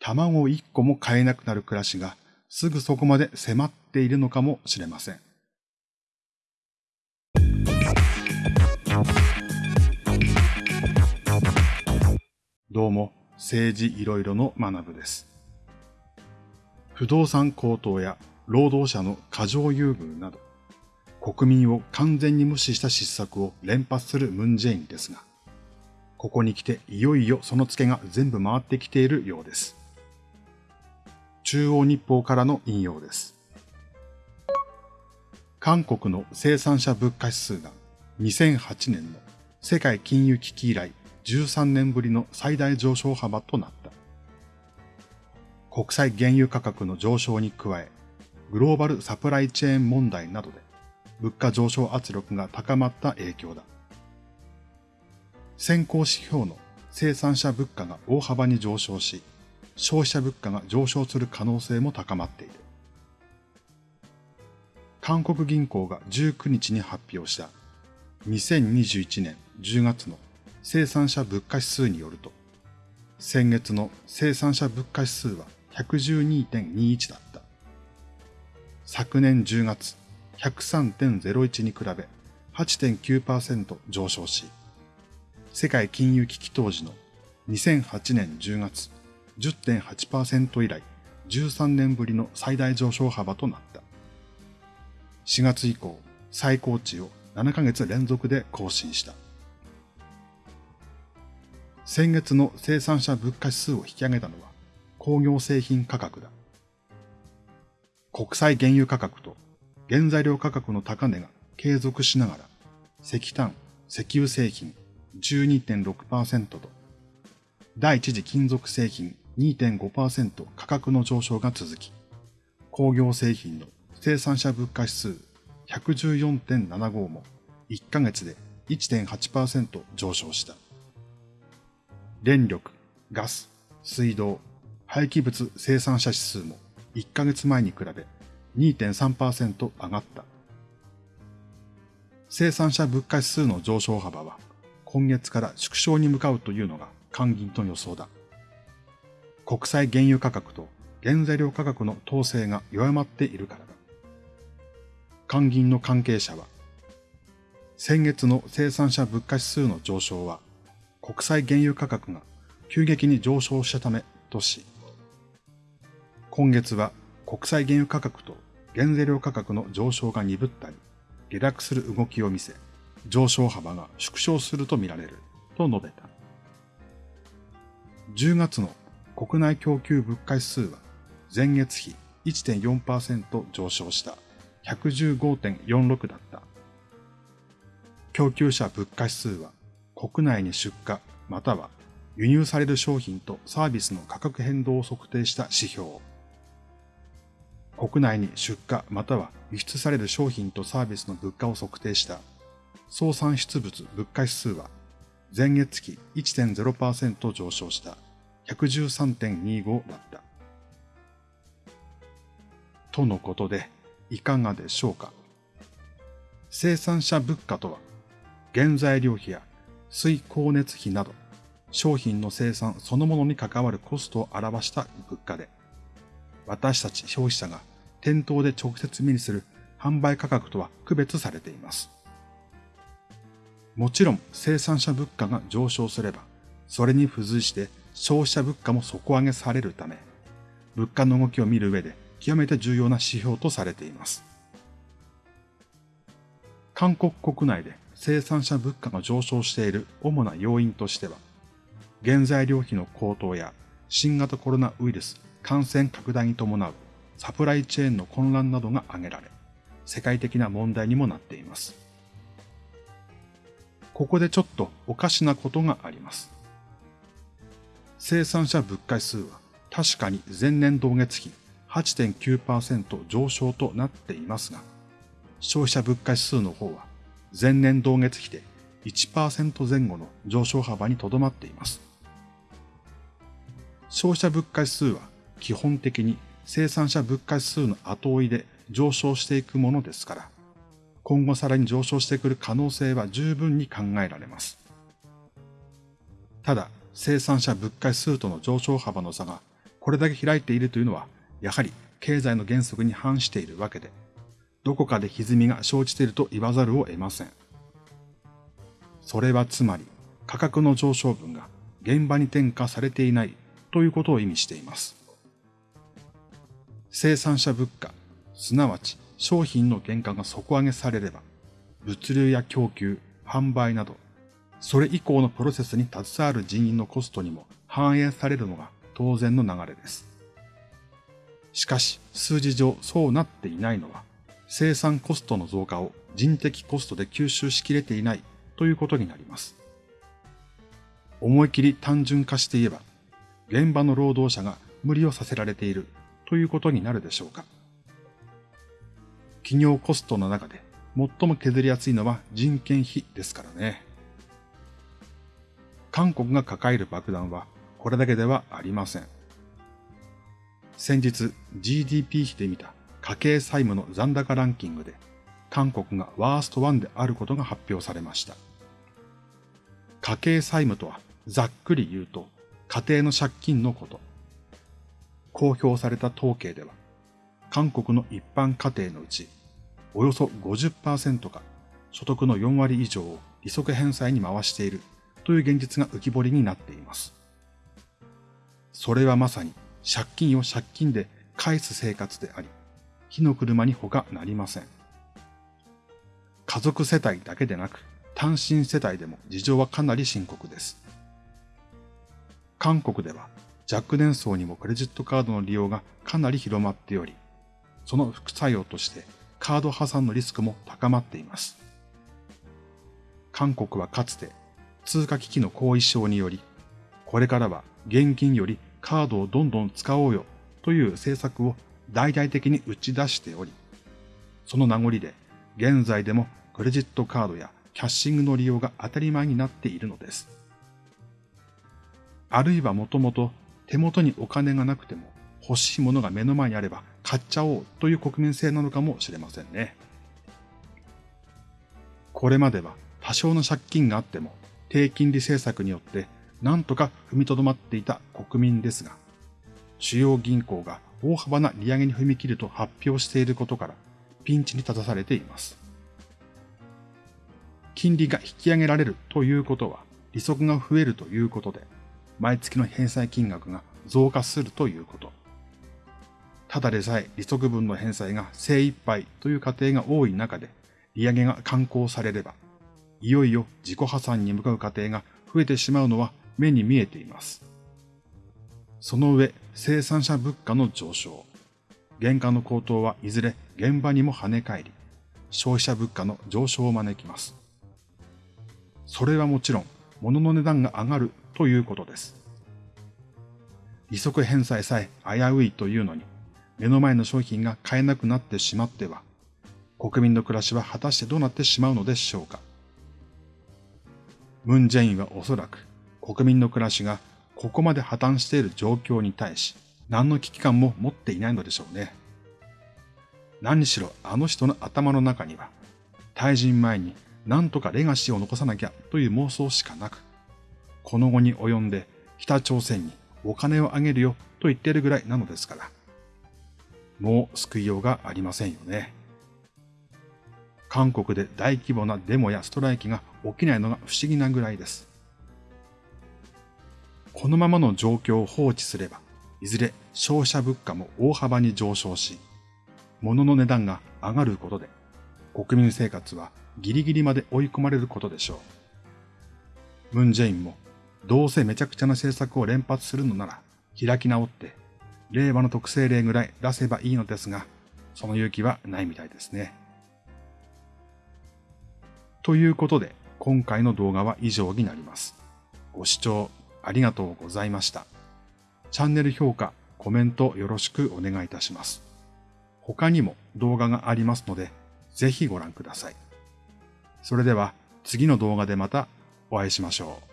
卵一個も買えなくなる暮らしがすぐそこまで迫っているのかもしれません。どうも、政治いろいろの学部です。不動産高騰や労働者の過剰優遇など、国民を完全に無視した失策を連発するムンジェインですが、ここに来ていよいよそのツケが全部回ってきているようです。中央日報からの引用です。韓国の生産者物価指数が2008年の世界金融危機以来13年ぶりの最大上昇幅となった。国際原油価格の上昇に加え、グローバルサプライチェーン問題などで物価上昇圧力が高まった影響だ。先行指標の生産者物価が大幅に上昇し、消費者物価が上昇する可能性も高まっている。韓国銀行が19日に発表した2021年10月の生産者物価指数によると、先月の生産者物価指数は112.21だった。昨年10月103.01に比べ8.9%上昇し、世界金融危機当時の2008年10月10.8%以来13年ぶりの最大上昇幅となった。4月以降、最高値を7ヶ月連続で更新した。先月の生産者物価指数を引き上げたのは工業製品価格だ。国際原油価格と原材料価格の高値が継続しながら石炭、石油製品12.6%と第一次金属製品2.5%価格の上昇が続き、工業製品の生産者物価指数114.75も1ヶ月で1.8%上昇した。電力、ガス、水道、廃棄物生産者指数も1ヶ月前に比べ2.3%上がった。生産者物価指数の上昇幅は今月から縮小に向かうというのが官銀と予想だ。国際原油価格と原材料価格の統制が弱まっているからだ。官銀の関係者は、先月の生産者物価指数の上昇は国際原油価格が急激に上昇したためとし、今月は国際原油価格と原材料価格の上昇が鈍ったり、下落する動きを見せ、上昇幅が縮小するとみられると述べた。10月の国内供給物価指数は前月比1.4%上昇した115.46だった。供給者物価指数は国内に出荷または輸入される商品とサービスの価格変動を測定した指標。国内に出荷または輸出される商品とサービスの物価を測定した総産出物物価指数は前月期1.0%上昇した113.25だった。とのことでいかがでしょうか。生産者物価とは原材料費や水光熱費など、商品の生産そのものに関わるコストを表した物価で、私たち消費者が店頭で直接目にする販売価格とは区別されています。もちろん生産者物価が上昇すれば、それに付随して消費者物価も底上げされるため、物価の動きを見る上で極めて重要な指標とされています。韓国国内で生産者物価が上昇している主な要因としては、原材料費の高騰や新型コロナウイルス感染拡大に伴うサプライチェーンの混乱などが挙げられ、世界的な問題にもなっています。ここでちょっとおかしなことがあります。生産者物価指数は確かに前年同月比8.9%上昇となっていますが、消費者物価指数の方は前年同月比で1%前後の上昇幅にとどまっています。消費者物価指数は基本的に生産者物価指数の後追いで上昇していくものですから、今後さらに上昇してくる可能性は十分に考えられます。ただ、生産者物価指数との上昇幅の差がこれだけ開いているというのは、やはり経済の原則に反しているわけで、どこかで歪みが生じていると言わざるを得ません。それはつまり、価格の上昇分が現場に転嫁されていないということを意味しています。生産者物価、すなわち商品の原価が底上げされれば、物流や供給、販売など、それ以降のプロセスに携わる人員のコストにも反映されるのが当然の流れです。しかし、数字上そうなっていないのは、生産コストの増加を人的コストで吸収しきれていないということになります。思い切り単純化して言えば、現場の労働者が無理をさせられているということになるでしょうか。企業コストの中で最も削りやすいのは人件費ですからね。韓国が抱える爆弾はこれだけではありません。先日 GDP 比で見た家計債務の残高ランキングで韓国がワースト1であることが発表されました。家計債務とはざっくり言うと家庭の借金のこと。公表された統計では韓国の一般家庭のうちおよそ50%が所得の4割以上を利息返済に回しているという現実が浮き彫りになっています。それはまさに借金を借金で返す生活であり、火の車に他なりません。家族世帯だけでなく、単身世帯でも事情はかなり深刻です。韓国では若年層にもクレジットカードの利用がかなり広まっており、その副作用としてカード破産のリスクも高まっています。韓国はかつて通貨危機の後遺症により、これからは現金よりカードをどんどん使おうよという政策を大々的に打ち出しており、その名残で現在でもクレジットカードやキャッシングの利用が当たり前になっているのです。あるいはもともと手元にお金がなくても欲しいものが目の前にあれば買っちゃおうという国民性なのかもしれませんね。これまでは多少の借金があっても低金利政策によって何とか踏みとどまっていた国民ですが、主要銀行が大幅な利上げに踏み切ると発表していることからピンチに立たされています。金利が引き上げられるということは利息が増えるということで、毎月の返済金額が増加するということ。ただでさえ利息分の返済が精一杯という家庭が多い中で、利上げが刊行されれば、いよいよ自己破産に向かう家庭が増えてしまうのは目に見えています。その上、生産者物価の上昇。原価の高騰はいずれ現場にも跳ね返り、消費者物価の上昇を招きます。それはもちろん、物の値段が上がるということです。利息返済さえ危ういというのに、目の前の商品が買えなくなってしまっては、国民の暮らしは果たしてどうなってしまうのでしょうか。ムン・ジェインはおそらく国民の暮らしがここまで破綻している状況に対し、何の危機感も持っていないのでしょうね。何しろあの人の頭の中には、退陣前に何とかレガシーを残さなきゃという妄想しかなく、この後に及んで北朝鮮にお金をあげるよと言っているぐらいなのですから。もう救いようがありませんよね。韓国で大規模なデモやストライキが起きないのが不思議なぐらいです。このままの状況を放置すれば、いずれ消費者物価も大幅に上昇し、物の値段が上がることで、国民生活はギリギリまで追い込まれることでしょう。ムンジェインも、どうせめちゃくちゃな政策を連発するのなら、開き直って令和の特性例ぐらい出せばいいのですが、その勇気はないみたいですね。ということで、今回の動画は以上になります。ご視聴ありがとうございました。チャンネル評価、コメントよろしくお願いいたします。他にも動画がありますので、ぜひご覧ください。それでは次の動画でまたお会いしましょう。